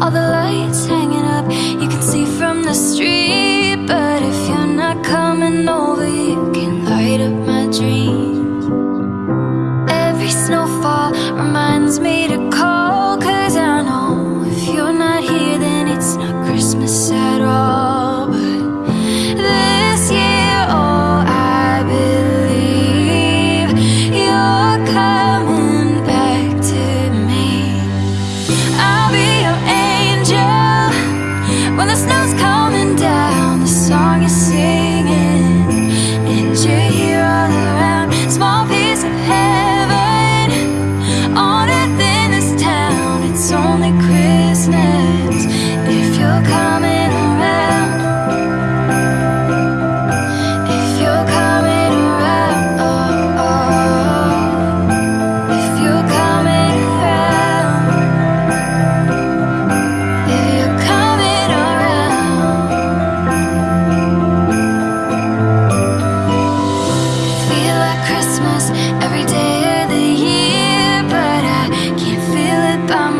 all the lights.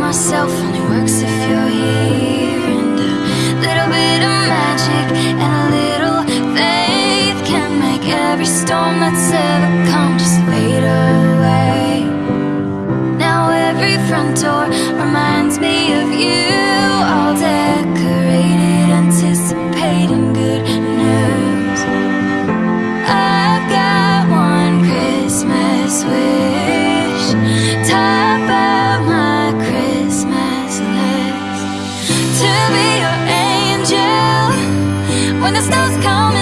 myself only works if you're here. And a little bit of magic and a little faith Can make every storm that's ever come just fade away. Now every front door the stars come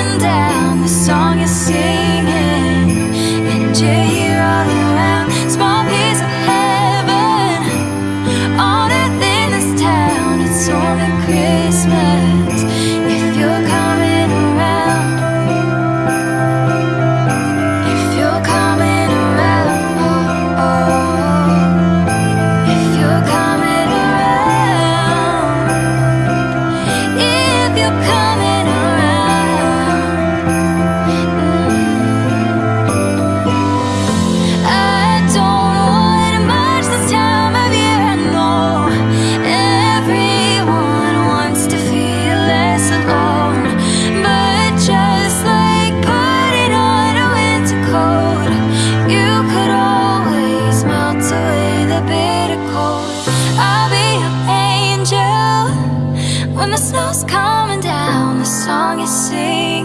When the snow's coming down, the song is singing.